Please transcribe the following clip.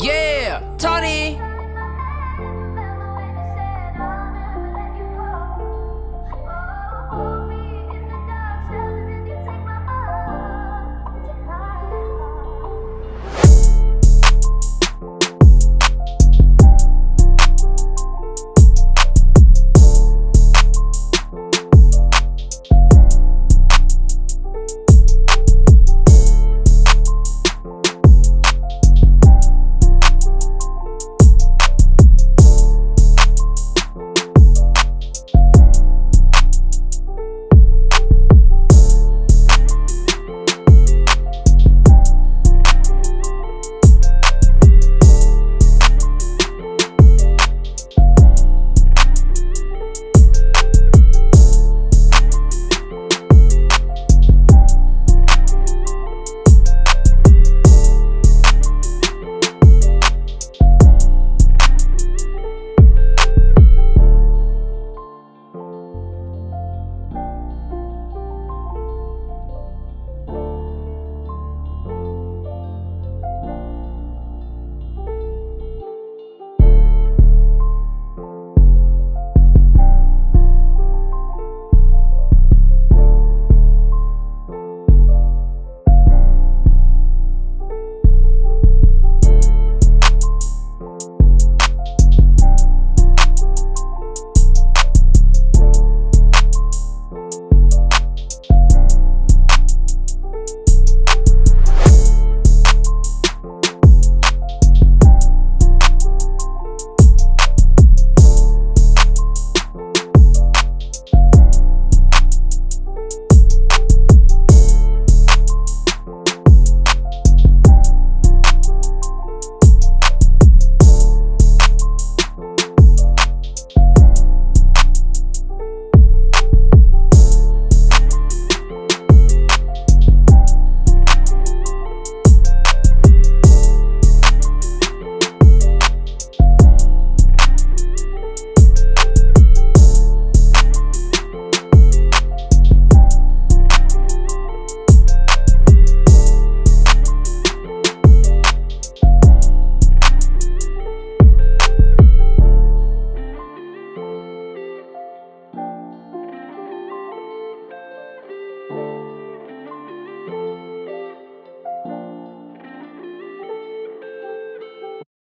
Yeah, Tony.